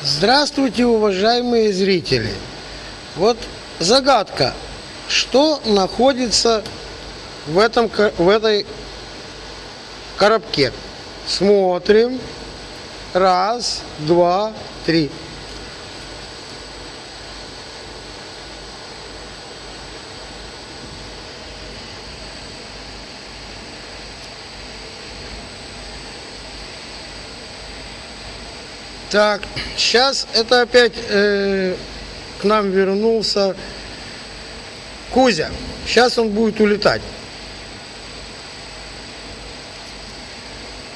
Здравствуйте, уважаемые зрители. Вот загадка. Что находится в, этом, в этой коробке? Смотрим. Раз, два, три. Так, сейчас это опять э, к нам вернулся Кузя. Сейчас он будет улетать.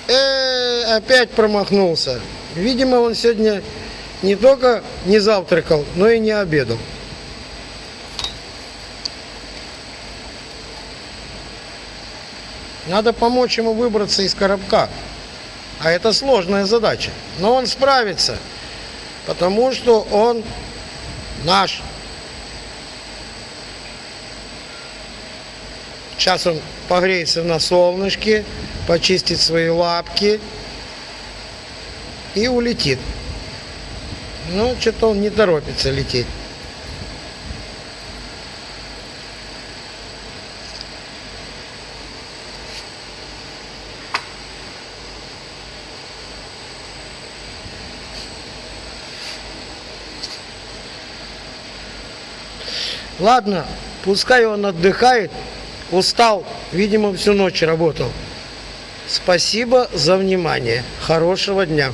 Э, опять промахнулся. Видимо, он сегодня не только не завтракал, но и не обедал. Надо помочь ему выбраться из коробка. А это сложная задача. Но он справится, потому что он наш. Сейчас он погреется на солнышке, почистит свои лапки и улетит. Ну, что-то он не торопится лететь. Ладно, пускай он отдыхает, устал, видимо, всю ночь работал. Спасибо за внимание. Хорошего дня.